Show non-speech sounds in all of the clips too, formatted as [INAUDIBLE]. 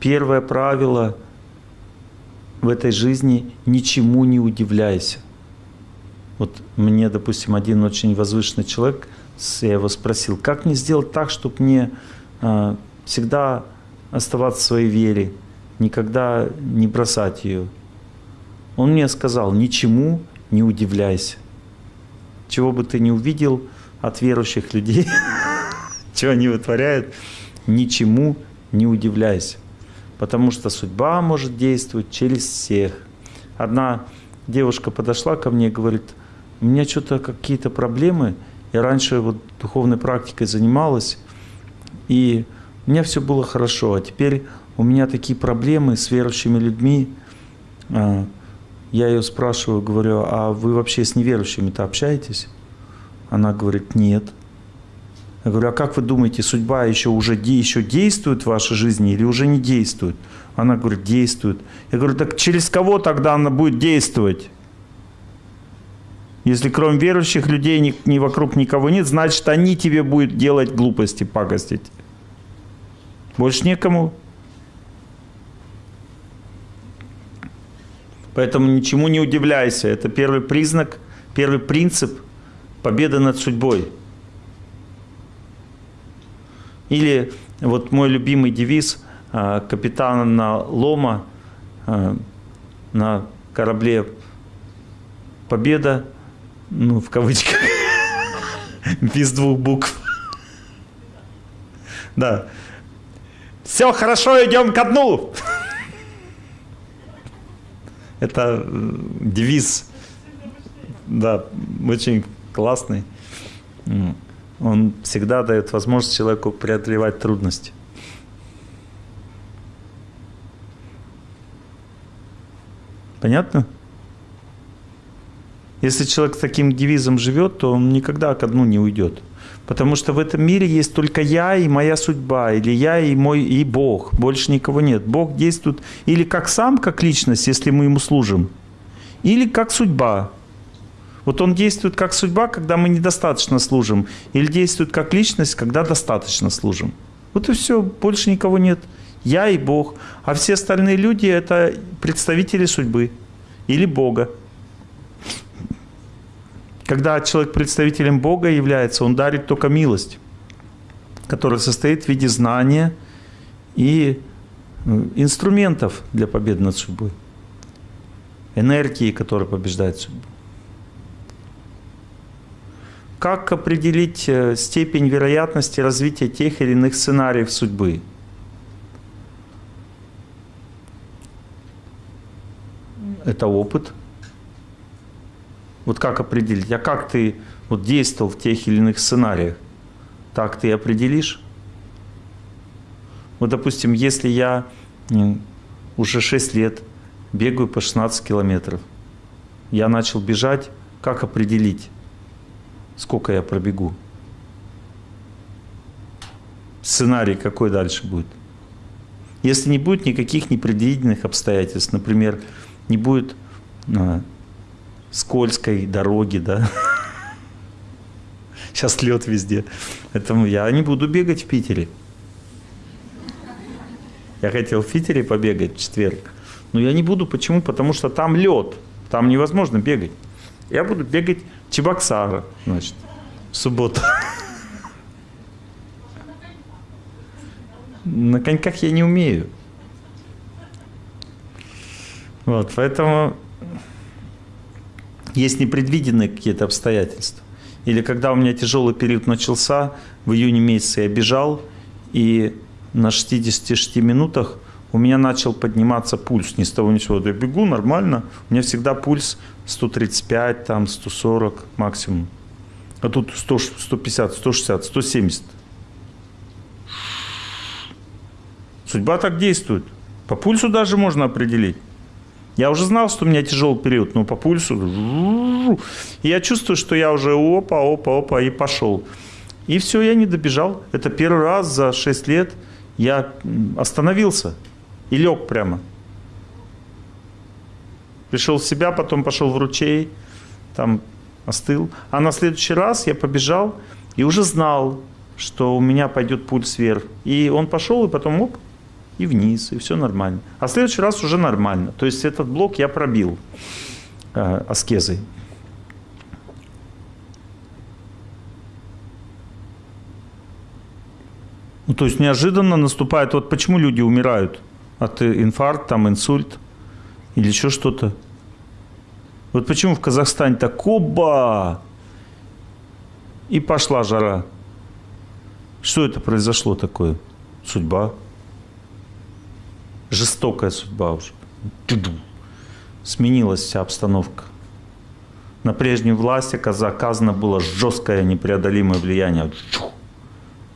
первое правило в этой жизни – ничему не удивляйся. Вот мне, допустим, один очень возвышенный человек, я его спросил, как мне сделать так, чтобы мне э, всегда оставаться в своей вере, никогда не бросать ее. Он мне сказал, ничему не удивляйся. Чего бы ты ни увидел от верующих людей, [LAUGHS] что они вытворяют, ничему не удивляйся. Потому что судьба может действовать через всех. Одна девушка подошла ко мне и говорит, у меня что-то какие-то проблемы. Я раньше вот духовной практикой занималась, и у меня все было хорошо, а теперь у меня такие проблемы с верующими людьми. А, я ее спрашиваю, говорю, а вы вообще с неверующими-то общаетесь? Она говорит, нет. Я говорю, а как вы думаете, судьба еще уже еще действует в вашей жизни или уже не действует? Она говорит, действует. Я говорю, так через кого тогда она будет действовать? Если кроме верующих людей ни, ни вокруг никого нет, значит они тебе будут делать глупости, пакостить. Больше некому. Поэтому ничему не удивляйся. Это первый признак, первый принцип победы над судьбой. Или вот мой любимый девиз а, капитана Лома а, на корабле «Победа», ну, в кавычках, [LAUGHS] без двух букв. Да. Все хорошо, идем ко дну. [LAUGHS] Это э, девиз, да, очень классный. Он всегда дает возможность человеку преодолевать трудности. Понятно? Если человек с таким девизом живет, то он никогда ко дну не уйдет. Потому что в этом мире есть только я и моя судьба, или я и мой и Бог. Больше никого нет. Бог действует или как сам, как личность, если мы ему служим, или как судьба. Вот он действует как судьба, когда мы недостаточно служим, или действует как личность, когда достаточно служим. Вот и все, больше никого нет. Я и Бог. А все остальные люди – это представители судьбы или Бога. Когда человек представителем Бога является, он дарит только милость, которая состоит в виде знания и э, инструментов для победы над судьбой. Энергии, которая побеждает судьбу. Как определить э, степень вероятности развития тех или иных сценариев судьбы? Это опыт – вот как определить? А как ты вот действовал в тех или иных сценариях? Так ты определишь? Вот, допустим, если я уже 6 лет бегаю по 16 километров, я начал бежать, как определить, сколько я пробегу? Сценарий какой дальше будет? Если не будет никаких непредвиденных обстоятельств, например, не будет а, скользкой дороги, да. [LAUGHS] Сейчас лед везде. Поэтому я не буду бегать в Питере. Я хотел в Питере побегать в четверг. Но я не буду. Почему? Потому что там лед. Там невозможно бегать. Я буду бегать в Чебоксара, значит, в субботу. На коньках я не умею. Вот, поэтому есть непредвиденные какие-то обстоятельства. Или когда у меня тяжелый период начался, в июне месяце я бежал, и на 66 минутах у меня начал подниматься пульс. Ни с того ни с сего. Я бегу нормально, у меня всегда пульс 135, там 140 максимум. А тут 100, 150, 160, 170. Судьба так действует. По пульсу даже можно определить. Я уже знал, что у меня тяжелый период, но по пульсу... И я чувствую, что я уже опа, опа, опа, и пошел. И все, я не добежал. Это первый раз за 6 лет я остановился и лег прямо. Пришел в себя, потом пошел в ручей, там остыл. А на следующий раз я побежал и уже знал, что у меня пойдет пульс вверх. И он пошел, и потом оп, и вниз, и все нормально. А в следующий раз уже нормально. То есть этот блок я пробил э, аскезой. Ну, то есть неожиданно наступает, вот почему люди умирают от инфаркта, там, инсульт или еще что-то. Вот почему в Казахстане так оба и пошла жара. Что это произошло такое? Судьба. Жестокая судьба уже. Сменилась вся обстановка. На прежнюю власть оказано было жесткое непреодолимое влияние.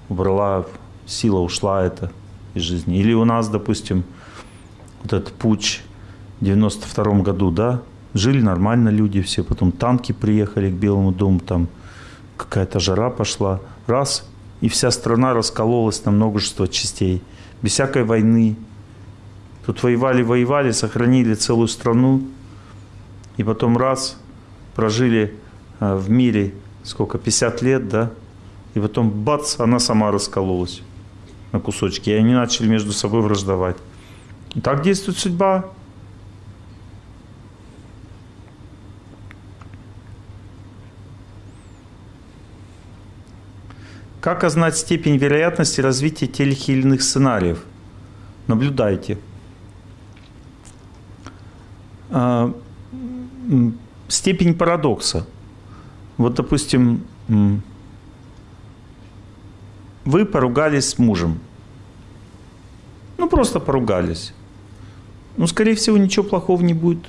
Убрала сила ушла это из жизни. Или у нас, допустим, вот этот путь в 92 году, да, жили нормально люди все, потом танки приехали к Белому дому, там какая-то жара пошла, раз, и вся страна раскололась на множество частей, без всякой войны. Тут воевали, воевали, сохранили целую страну, и потом раз, прожили э, в мире сколько, 50 лет, да, и потом бац, она сама раскололась на кусочки, и они начали между собой враждовать. И так действует судьба. Как узнать степень вероятности развития тех или иных сценариев? Наблюдайте. А, степень парадокса. Вот, допустим, вы поругались с мужем. Ну, просто поругались. Ну, скорее всего, ничего плохого не будет.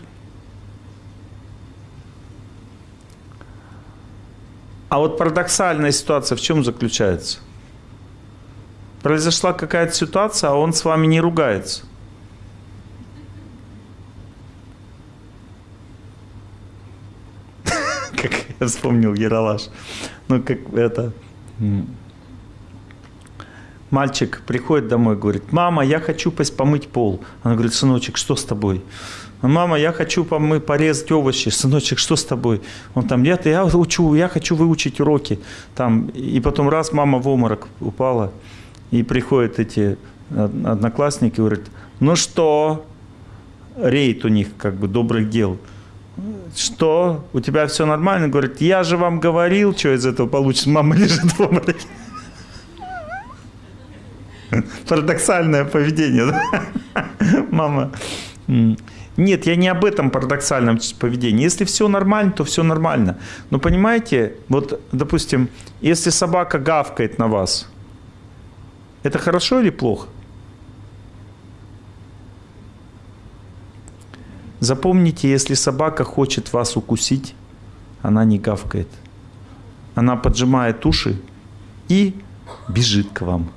А вот парадоксальная ситуация в чем заключается? Произошла какая-то ситуация, а он с вами не ругается. [LAUGHS] Как я вспомнил Яралаш. Ну, как это мальчик приходит домой, говорит, мама, я хочу помыть пол. Она говорит, сыночек, что с тобой? Мама, я хочу помы, порезать овощи. Сыночек, что с тобой? Он там, нет, я учу, я хочу выучить уроки. Там, и потом раз мама в обморок упала, и приходят эти одноклассники, говорят, ну что, рейд у них как бы добрых дел. Что, у тебя все нормально? Говорит, я же вам говорил, что из этого получится. Мама лежит в обмороке. [LAUGHS] Парадоксальное поведение. Да? [LAUGHS] Мама. Нет, я не об этом парадоксальном поведении. Если все нормально, то все нормально. Но понимаете, вот, допустим, если собака гавкает на вас, это хорошо или плохо? Запомните, если собака хочет вас укусить, она не гавкает. Она поджимает уши и бежит к вам.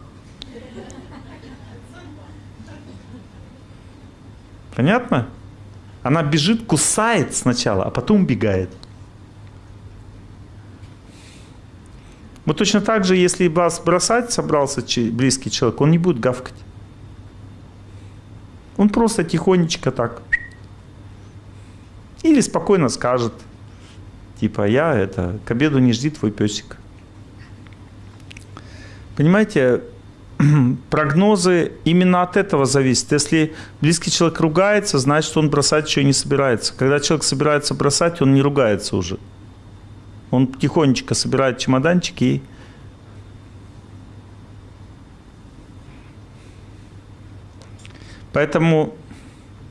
Понятно? Она бежит, кусает сначала, а потом убегает. Вот точно так же, если вас бросать собрался близкий человек, он не будет гавкать. Он просто тихонечко так. Или спокойно скажет, типа, я это, к обеду не жди твой песик. Понимаете, [CLEARS THROAT] прогнозы именно от этого зависят. Если близкий человек ругается, значит, он бросать еще не собирается. Когда человек собирается бросать, он не ругается уже. Он тихонечко собирает чемоданчики и Поэтому,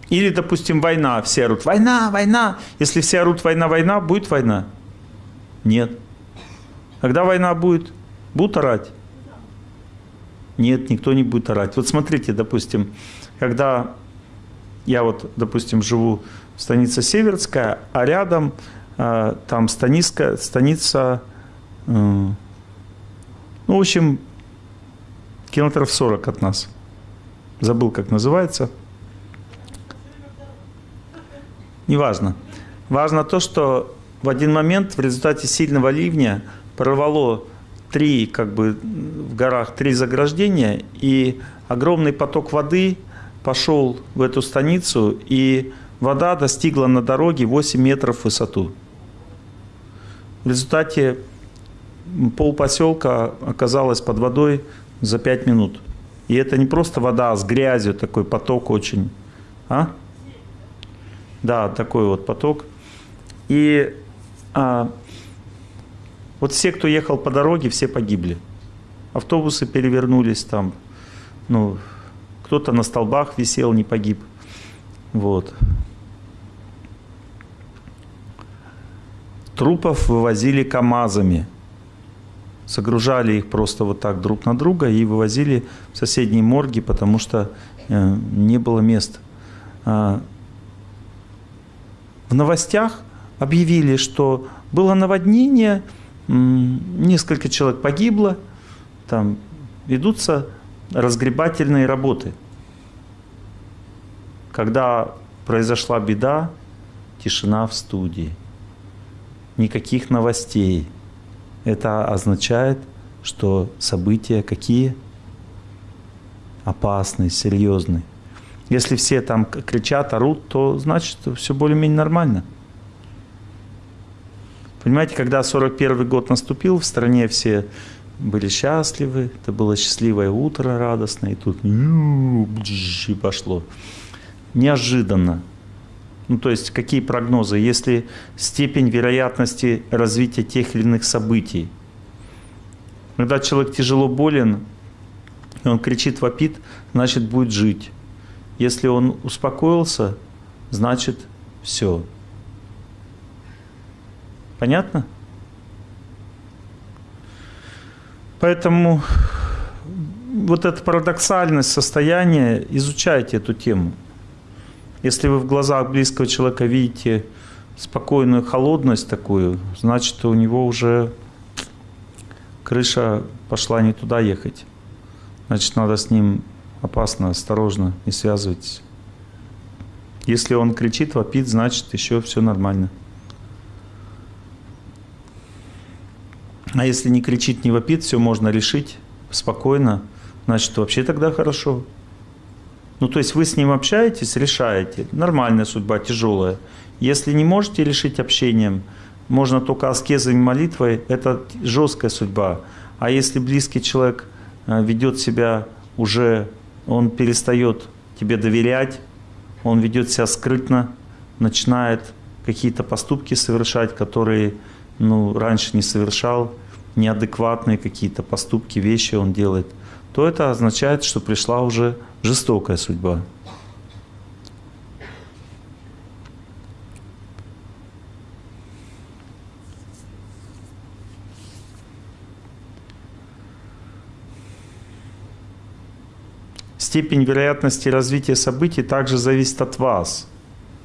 или, допустим, война, все орут, война, война. Если все орут, война, война, будет война? Нет. Когда война будет? Будут орать? Нет, никто не будет орать. Вот смотрите, допустим, когда я вот, допустим, живу в станице Северская, а рядом э, там станица, станица э, ну, в общем, километров 40 от нас. Забыл, как называется. Неважно. Важно то, что в один момент в результате сильного ливня прорвало три, как бы в горах три заграждения, и огромный поток воды пошел в эту станицу, и вода достигла на дороге 8 метров в высоту. В результате пол поселка оказалось под водой за 5 минут. И это не просто вода а с грязью, такой поток очень. А? Да, такой вот поток. И а, вот все, кто ехал по дороге, все погибли. Автобусы перевернулись там, ну, кто-то на столбах висел, не погиб. Вот. Трупов вывозили КАМАЗами. Загружали их просто вот так друг на друга и вывозили в соседние морги, потому что э, не было места. А, в новостях объявили, что было наводнение, несколько человек погибло, там ведутся разгребательные работы. Когда произошла беда, тишина в студии. Никаких новостей. Это означает, что события какие? Опасные, серьезные. Если все там кричат, орут, то значит все более-менее нормально. Понимаете, когда 41 год наступил, в стране все были счастливы, это было счастливое утро радостное, и тут и пошло. Неожиданно. Ну, то есть, какие прогнозы? Если степень вероятности развития тех или иных событий. Когда человек тяжело болен, и он кричит, вопит, значит, будет жить. Если он успокоился, значит, все. Понятно? Поэтому вот эта парадоксальность состояния, изучайте эту тему. Если вы в глазах близкого человека видите спокойную холодность такую, значит у него уже крыша пошла не туда ехать. Значит, надо с ним опасно, осторожно, не связывайтесь. Если он кричит, вопит, значит еще все нормально. А если не кричит, не вопит, все можно решить спокойно, значит, вообще тогда хорошо. Ну, то есть вы с ним общаетесь, решаете. Нормальная судьба, тяжелая. Если не можете решить общением, можно только аскезой и молитвой, это жесткая судьба. А если близкий человек э, ведет себя уже, он перестает тебе доверять, он ведет себя скрытно, начинает какие-то поступки совершать, которые ну, раньше не совершал, неадекватные какие-то поступки, вещи он делает, то это означает, что пришла уже жестокая судьба. Степень вероятности развития событий также зависит от вас.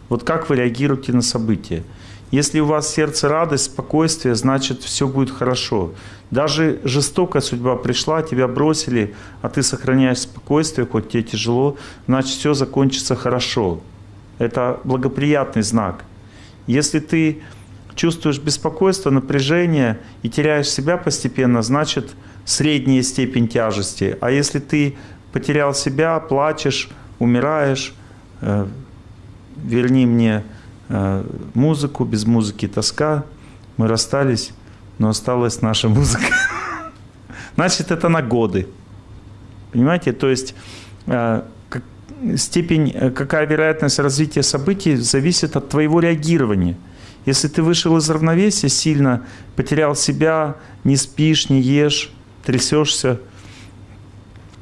Вот как вы реагируете на события. Если у вас сердце радость, спокойствие, значит все будет хорошо. Даже жестокая судьба пришла, тебя бросили, а ты сохраняешь спокойствие, хоть тебе тяжело, значит все закончится хорошо. Это благоприятный знак. Если ты чувствуешь беспокойство, напряжение и теряешь себя постепенно, значит средняя степень тяжести. А если ты потерял себя, плачешь, умираешь, э, верни мне музыку, без музыки тоска. Мы расстались, но осталась наша музыка. [LAUGHS] Значит, это на годы. Понимаете? То есть э, степень, э, какая вероятность развития событий зависит от твоего реагирования. Если ты вышел из равновесия сильно, потерял себя, не спишь, не ешь, трясешься,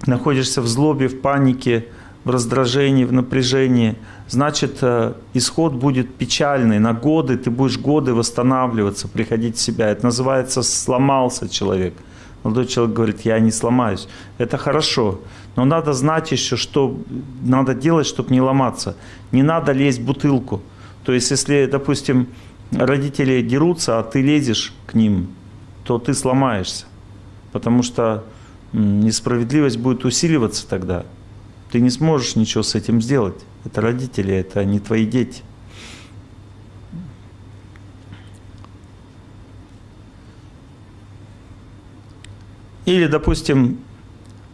находишься в злобе, в панике, в раздражении, в напряжении, значит, э, исход будет печальный. На годы ты будешь годы восстанавливаться, приходить в себя. Это называется «сломался человек». Молодой человек говорит, я не сломаюсь. Это хорошо. Но надо знать еще, что надо делать, чтобы не ломаться. Не надо лезть в бутылку. То есть, если, допустим, родители дерутся, а ты лезешь к ним, то ты сломаешься. Потому что несправедливость будет усиливаться тогда. Ты не сможешь ничего с этим сделать. Это родители, это не твои дети. Или, допустим,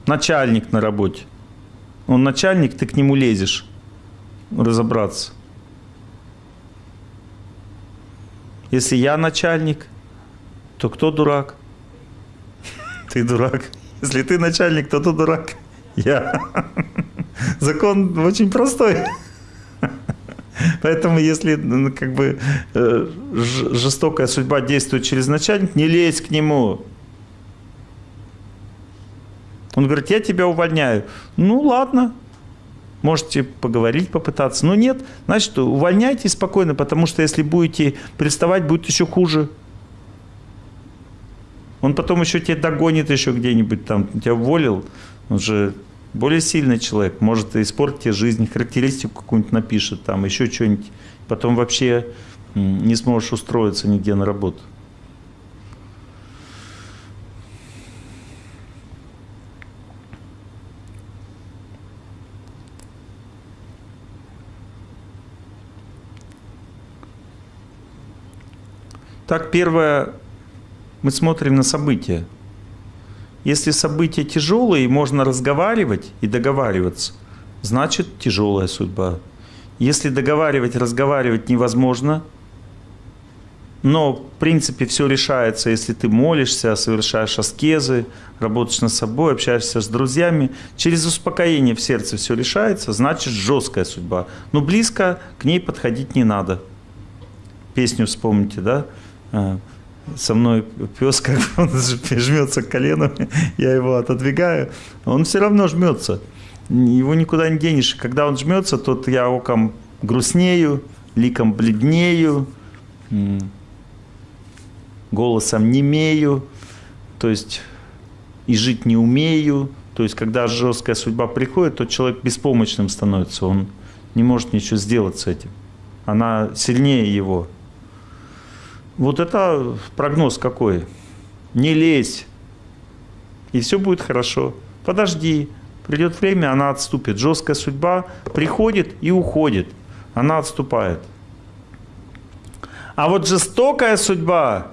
начальник на работе. Он начальник, ты к нему лезешь разобраться. Если я начальник, то кто дурак? [LAUGHS] Ты дурак. Если ты начальник, то ты дурак. [LAUGHS] Я. Закон очень простой. Поэтому если ну, как бы э, жестокая судьба действует через начальника, не лезь к нему. Он говорит, я тебя увольняю. Ну ладно, можете поговорить, попытаться. Но нет, значит, увольняйтесь спокойно, потому что если будете приставать, будет еще хуже. Он потом еще тебя догонит еще где-нибудь там, тебя уволил, он же более сильный человек, может испортить тебе жизнь, характеристику какую-нибудь напишет, там еще что-нибудь, потом вообще не сможешь устроиться нигде на работу. Так, первое, мы смотрим на события. Если события тяжелые, и можно разговаривать и договариваться, значит тяжелая судьба. Если договаривать, разговаривать невозможно, но в принципе все решается, если ты молишься, совершаешь аскезы, работаешь над собой, общаешься с друзьями. Через успокоение в сердце все решается, значит жесткая судьба. Но близко к ней подходить не надо. Песню вспомните, да? Со мной пес, как он жмется коленами, [LAUGHS] я его отодвигаю, он все равно жмется. Его никуда не денешь. Когда он жмется, то я оком грустнею, ликом бледнею, голосом немею, то есть и жить не умею. То есть, когда жесткая судьба приходит, то человек беспомощным становится, он не может ничего сделать с этим. Она сильнее его. Вот это прогноз какой. Не лезь, и все будет хорошо. Подожди, придет время, она отступит. Жесткая судьба приходит и уходит. Она отступает. А вот жестокая судьба,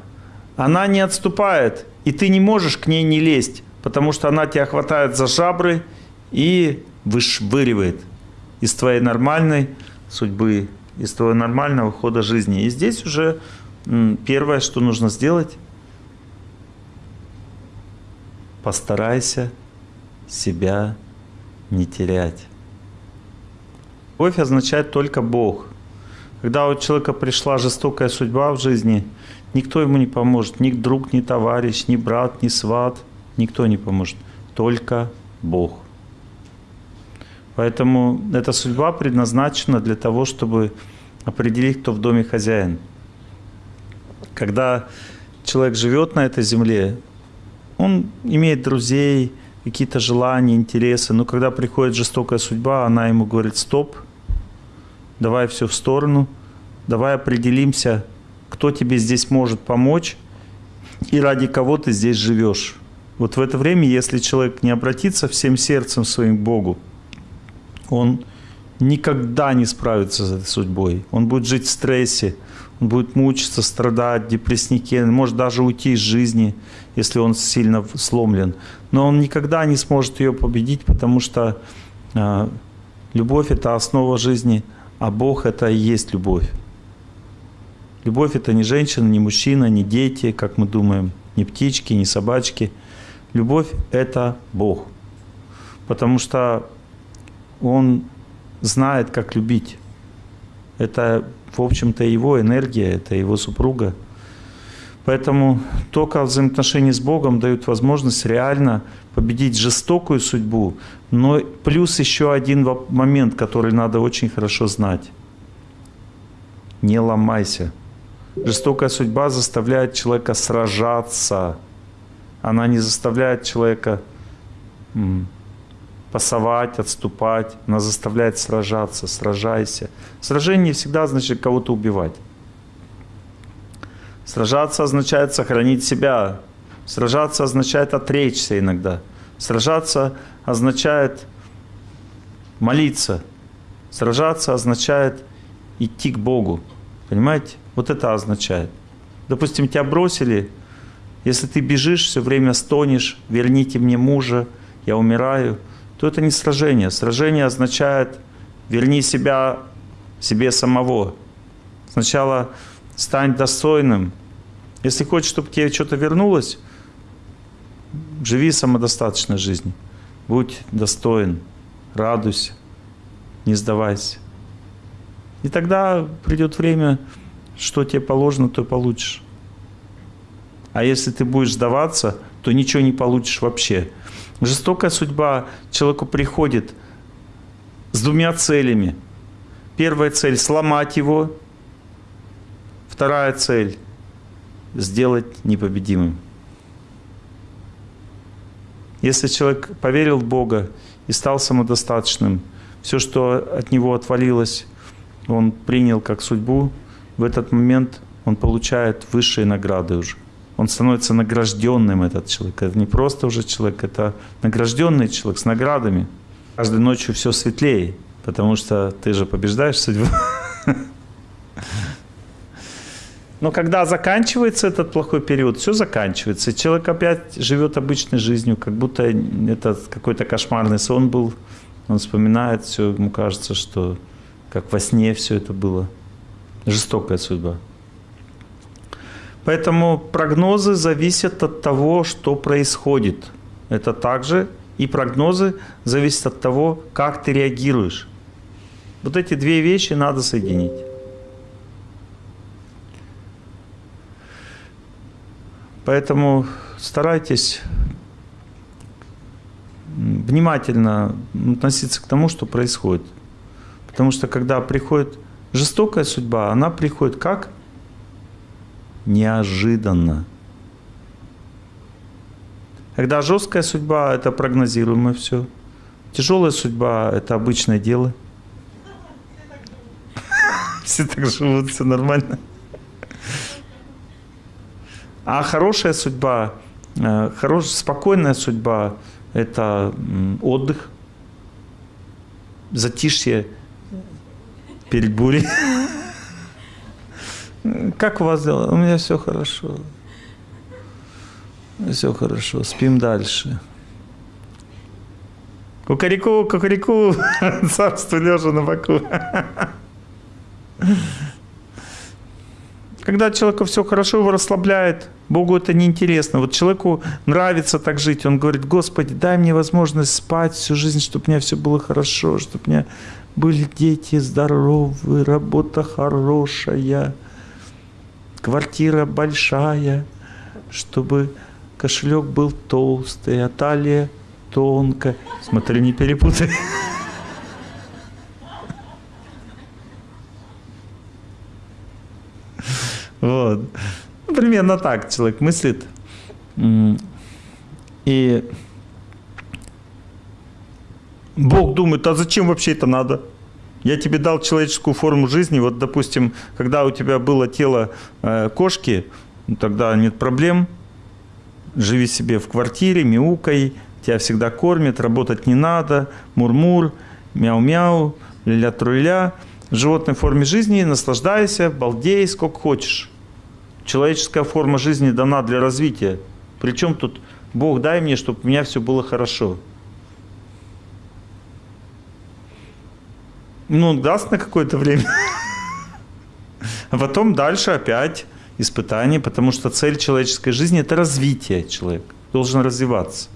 она не отступает, и ты не можешь к ней не лезть, потому что она тебя хватает за жабры и вышвыривает из твоей нормальной судьбы, из твоего нормального хода жизни. И здесь уже Первое, что нужно сделать, постарайся себя не терять. Любовь означает только Бог. Когда у человека пришла жестокая судьба в жизни, никто ему не поможет. Ни друг, ни товарищ, ни брат, ни сват. Никто не поможет. Только Бог. Поэтому эта судьба предназначена для того, чтобы определить, кто в доме хозяин. Когда человек живет на этой земле, он имеет друзей, какие-то желания, интересы, но когда приходит жестокая судьба, она ему говорит, стоп, давай все в сторону, давай определимся, кто тебе здесь может помочь и ради кого ты здесь живешь. Вот в это время, если человек не обратится всем сердцем своим к Богу, он никогда не справится с этой судьбой. Он будет жить в стрессе, будет мучиться, страдать, депресснике, может даже уйти из жизни, если он сильно сломлен. Но он никогда не сможет ее победить, потому что э, любовь – это основа жизни, а Бог – это и есть любовь. Любовь – это не женщина, не мужчина, не дети, как мы думаем, не птички, не собачки. Любовь – это Бог. Потому что Он знает, как любить. Это в общем-то, его энергия, это его супруга. Поэтому только взаимоотношения с Богом дают возможность реально победить жестокую судьбу. Но плюс еще один момент, который надо очень хорошо знать. Не ломайся. Жестокая судьба заставляет человека сражаться. Она не заставляет человека пасовать, отступать. Она заставляет сражаться, сражайся. Сражение всегда значит кого-то убивать. Сражаться означает сохранить себя. Сражаться означает отречься иногда. Сражаться означает молиться. Сражаться означает идти к Богу. Понимаете? Вот это означает. Допустим, тебя бросили, если ты бежишь, все время стонешь, верните мне мужа, я умираю – то это не сражение. Сражение означает верни себя себе самого. Сначала стань достойным. Если хочешь, чтобы тебе что-то вернулось, живи самодостаточной жизнью. будь достоин, радуйся, не сдавайся. И тогда придет время, что тебе положено, то получишь. А если ты будешь сдаваться, то ничего не получишь вообще. Жестокая судьба человеку приходит с двумя целями. Первая цель – сломать его. Вторая цель – сделать непобедимым. Если человек поверил в Бога и стал самодостаточным, все, что от него отвалилось, он принял как судьбу, в этот момент он получает высшие награды уже. Он становится награжденным, этот человек. Это не просто уже человек, это награжденный человек с наградами. Каждой ночью все светлее, потому что ты же побеждаешь судьбу. [LAUGHS] Но когда заканчивается этот плохой период, все заканчивается. Человек опять живет обычной жизнью, как будто это какой-то кошмарный сон был. Он вспоминает все, ему кажется, что как во сне все это было. Жестокая судьба. Поэтому прогнозы зависят от того, что происходит. Это также и прогнозы зависят от того, как ты реагируешь. Вот эти две вещи надо соединить. Поэтому старайтесь внимательно относиться к тому, что происходит. Потому что когда приходит жестокая судьба, она приходит как? Неожиданно. Когда жесткая судьба – это прогнозируемое все. Тяжелая судьба – это обычное дело. Все так живут, все нормально. А хорошая судьба, э, хорошая, спокойная судьба – это отдых, затишье перед бурей. Как у вас дела? У меня все хорошо. Все хорошо, спим дальше. Кукареку, кукареку, [LAUGHS] царство лежа на боку. Когда человеку все хорошо, его расслабляет, Богу это неинтересно. Вот человеку нравится так жить, он говорит, Господи, дай мне возможность спать всю жизнь, чтобы у меня все было хорошо, чтобы у меня были дети здоровые, работа хорошая, квартира большая, чтобы кошелек был толстый, а талия тонкая. Смотри, не перепутай. Вот. Ну, примерно так человек мыслит. И Бог думает, а зачем вообще это надо? Я тебе дал человеческую форму жизни. Вот, допустим, когда у тебя было тело э, кошки, ну, тогда нет проблем. Живи себе в квартире, мяукай, тебя всегда кормят, работать не надо, мур-мур, мяу-мяу, ля-ля-труля в животной форме жизни, наслаждайся, балдей сколько хочешь. Человеческая форма жизни дана для развития. Причем тут Бог дай мне, чтобы у меня все было хорошо. Ну, он даст на какое-то время. [LAUGHS] А потом дальше опять испытание, потому что цель человеческой жизни – это развитие человека. Должен развиваться.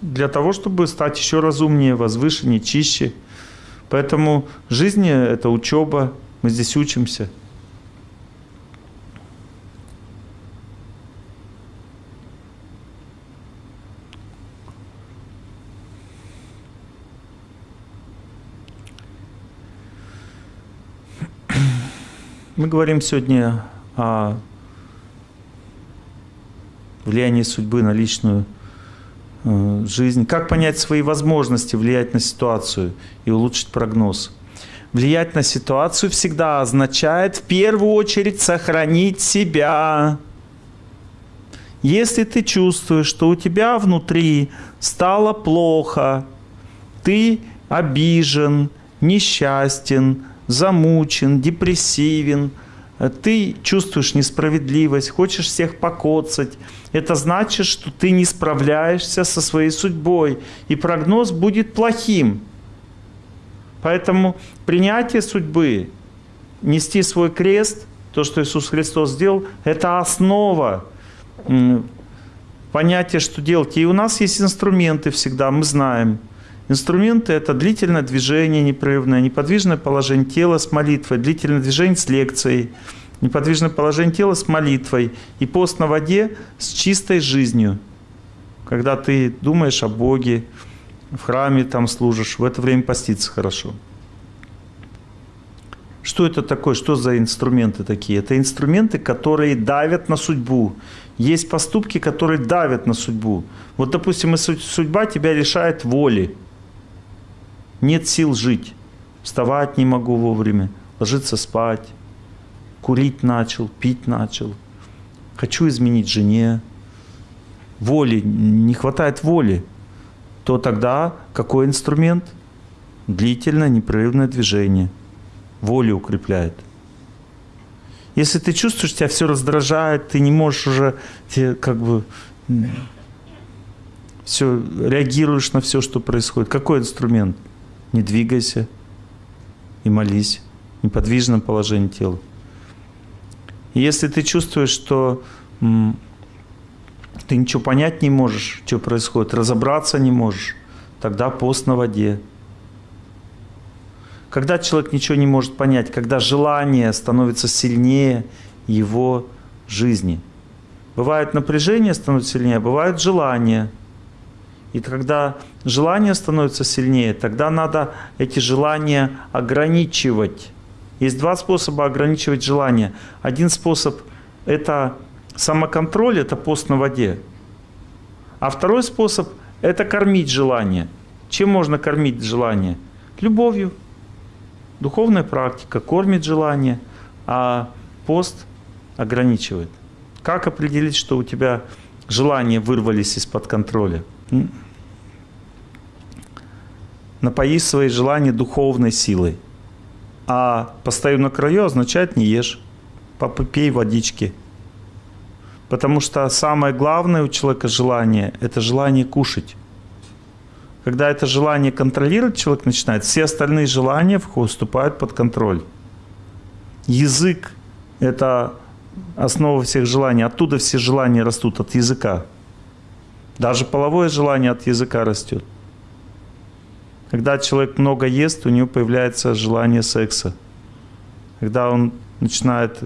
Для того, чтобы стать еще разумнее, возвышеннее, чище – Поэтому жизнь – это учеба, мы здесь учимся. Мы говорим сегодня о влиянии судьбы на личную Э, жизнь, как понять свои возможности влиять на ситуацию и улучшить прогноз. Влиять на ситуацию всегда означает в первую очередь сохранить себя. Если ты чувствуешь, что у тебя внутри стало плохо, ты обижен, несчастен, замучен, депрессивен – ты чувствуешь несправедливость, хочешь всех покоцать, это значит, что ты не справляешься со своей судьбой, и прогноз будет плохим. Поэтому принятие судьбы, нести свой крест, то, что Иисус Христос сделал, это основа понятие, что делать. И у нас есть инструменты всегда, мы знаем. Инструменты – это длительное движение непрерывное, неподвижное положение тела с молитвой, длительное движение с лекцией, неподвижное положение тела с молитвой и пост на воде с чистой жизнью. Когда ты думаешь о Боге, в храме там служишь, в это время поститься хорошо. Что это такое? Что за инструменты такие? Это инструменты, которые давят на судьбу. Есть поступки, которые давят на судьбу. Вот, допустим, судьба тебя лишает воли. Нет сил жить. Вставать не могу вовремя, ложиться спать. Курить начал, пить начал. Хочу изменить жене. Воли, не хватает воли. То тогда какой инструмент? Длительное непрерывное движение – волю укрепляет. Если ты чувствуешь, тебя все раздражает, ты не можешь уже, ты как бы все, реагируешь на все, что происходит. Какой инструмент? Не двигайся и молись. В неподвижном положении тела. И если ты чувствуешь, что ты ничего понять не можешь, что происходит, разобраться не можешь, тогда пост на воде. Когда человек ничего не может понять, когда желание становится сильнее его жизни. Бывает напряжение становится сильнее, а бывает желание. И когда желание становится сильнее, тогда надо эти желания ограничивать. Есть два способа ограничивать желание. Один способ – это самоконтроль, это пост на воде. А второй способ – это кормить желание. Чем можно кормить желание? Любовью. Духовная практика кормит желание, а пост ограничивает. Как определить, что у тебя желания вырвались из-под контроля? Напои свои желания духовной силой. А постою на краю означает не ешь. Попей водички. Потому что самое главное у человека желание – это желание кушать. Когда это желание контролировать человек начинает, все остальные желания вступают под контроль. Язык – это основа всех желаний. Оттуда все желания растут, от языка. Даже половое желание от языка растет. Когда человек много ест, у него появляется желание секса. Когда он начинает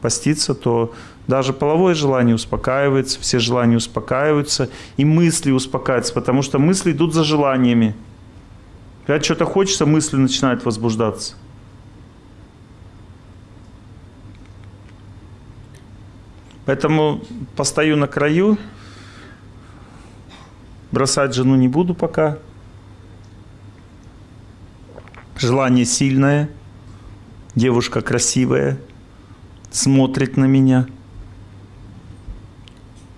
поститься, то даже половое желание успокаивается, все желания успокаиваются, и мысли успокаиваются, потому что мысли идут за желаниями. Когда что-то хочется, мысли начинают возбуждаться. Поэтому постою на краю, бросать жену не буду пока. Желание сильное, девушка красивая, смотрит на меня –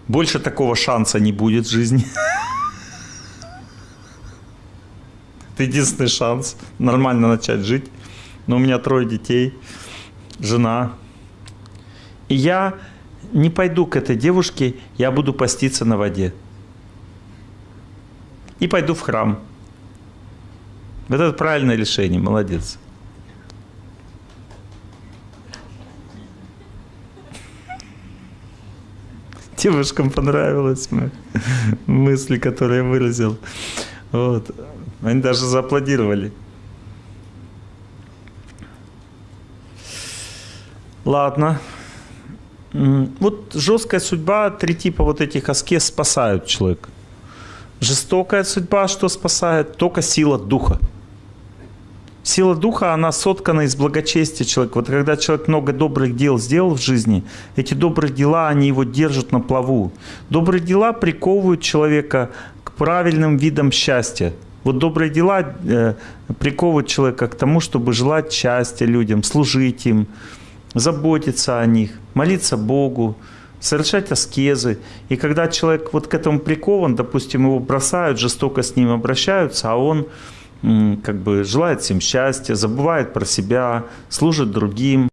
больше такого шанса не будет в жизни. Это единственный шанс нормально начать жить. Но у меня трое детей, жена. И я не пойду к этой девушке, я буду поститься на воде. И пойду в храм. Вот это правильное решение, молодец. девушкам понравилось мысли, которые я выразил. Вот. Они даже зааплодировали. Ладно. Вот жесткая судьба, три типа вот этих аскез спасают человека. Жестокая судьба, что спасает? Только сила духа. Сила духа, она соткана из благочестия человека. Вот когда человек много добрых дел сделал в жизни, эти добрые дела, они его держат на плаву. Добрые дела приковывают человека к правильным видам счастья. Вот добрые дела э, приковывают человека к тому, чтобы желать счастья людям, служить им, заботиться о них, молиться Богу, совершать аскезы. И когда человек вот к этому прикован, допустим, его бросают, жестоко с ним обращаются, а он как бы желает всем счастья, забывает про себя, служит другим.